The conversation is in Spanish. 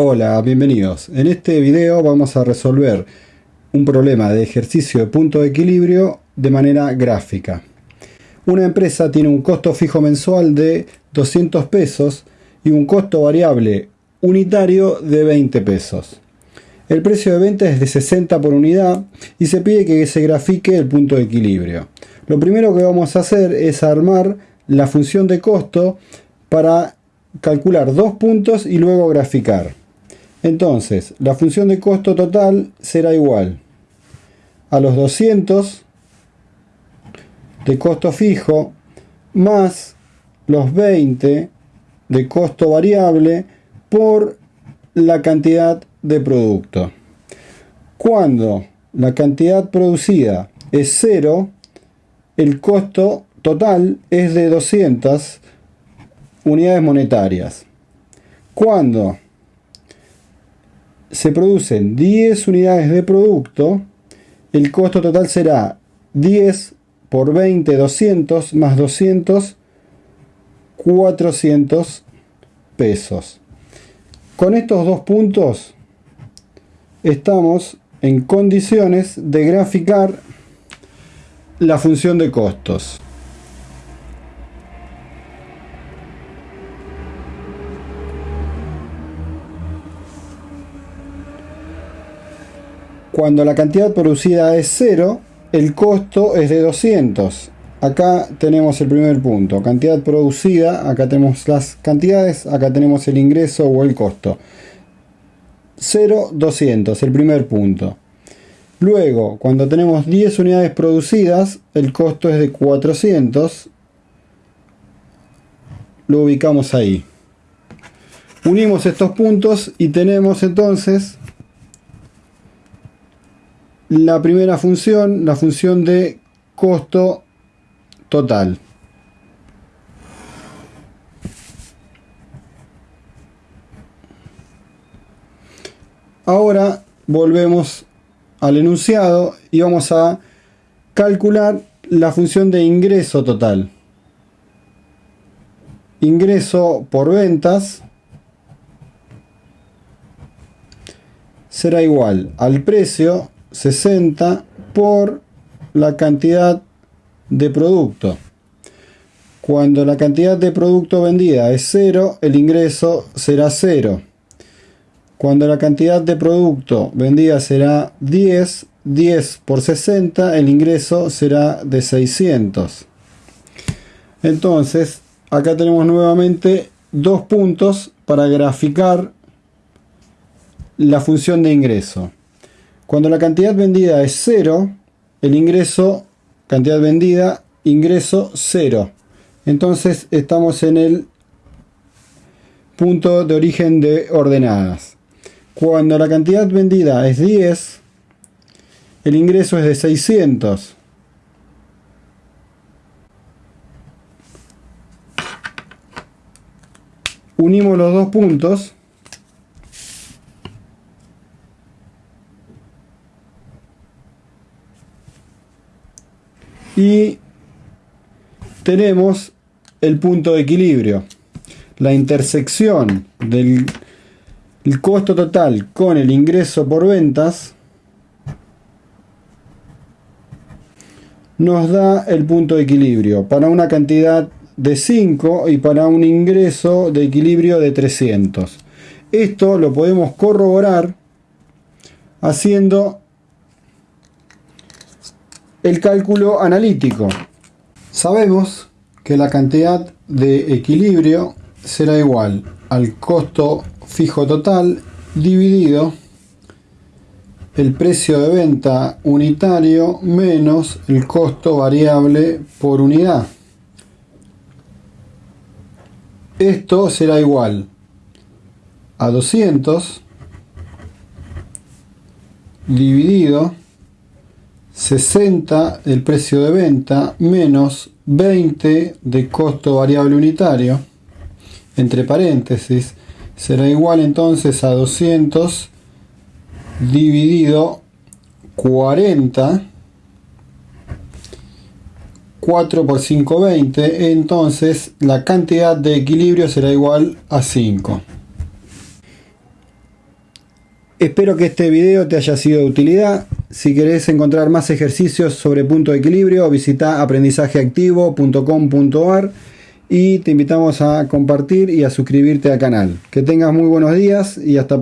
Hola, bienvenidos. En este video vamos a resolver un problema de ejercicio de punto de equilibrio de manera gráfica. Una empresa tiene un costo fijo mensual de 200 pesos y un costo variable unitario de 20 pesos. El precio de venta es de 60 por unidad y se pide que se grafique el punto de equilibrio. Lo primero que vamos a hacer es armar la función de costo para calcular dos puntos y luego graficar. Entonces, la función de costo total será igual a los 200 de costo fijo más los 20 de costo variable por la cantidad de producto. Cuando la cantidad producida es cero, el costo total es de 200 unidades monetarias. Cuando se producen 10 unidades de producto, el costo total será 10 por 20, 200, más 200, 400 pesos. Con estos dos puntos estamos en condiciones de graficar la función de costos. Cuando la cantidad producida es 0, el costo es de 200. Acá tenemos el primer punto, cantidad producida, acá tenemos las cantidades, acá tenemos el ingreso o el costo. 0, 200, el primer punto. Luego, cuando tenemos 10 unidades producidas, el costo es de 400. Lo ubicamos ahí. Unimos estos puntos y tenemos entonces la primera función, la función de costo total. Ahora volvemos al enunciado y vamos a calcular la función de ingreso total. Ingreso por ventas será igual al precio 60 por la cantidad de producto. Cuando la cantidad de producto vendida es 0, el ingreso será 0. Cuando la cantidad de producto vendida será 10, 10 por 60, el ingreso será de 600. Entonces, acá tenemos nuevamente dos puntos para graficar la función de ingreso. Cuando la cantidad vendida es 0, el ingreso, cantidad vendida, ingreso 0. Entonces estamos en el punto de origen de ordenadas. Cuando la cantidad vendida es 10, el ingreso es de 600. Unimos los dos puntos y tenemos el punto de equilibrio. La intersección del costo total con el ingreso por ventas nos da el punto de equilibrio para una cantidad de 5 y para un ingreso de equilibrio de 300. Esto lo podemos corroborar haciendo el cálculo analítico. Sabemos que la cantidad de equilibrio será igual al costo fijo total dividido el precio de venta unitario menos el costo variable por unidad. Esto será igual a 200 dividido 60 el precio de venta menos 20 de costo variable unitario entre paréntesis será igual entonces a 200 dividido 40 4 por 5 20 entonces la cantidad de equilibrio será igual a 5 Espero que este video te haya sido de utilidad. Si querés encontrar más ejercicios sobre punto de equilibrio, visita aprendizajeactivo.com.ar y te invitamos a compartir y a suscribirte al canal. Que tengas muy buenos días y hasta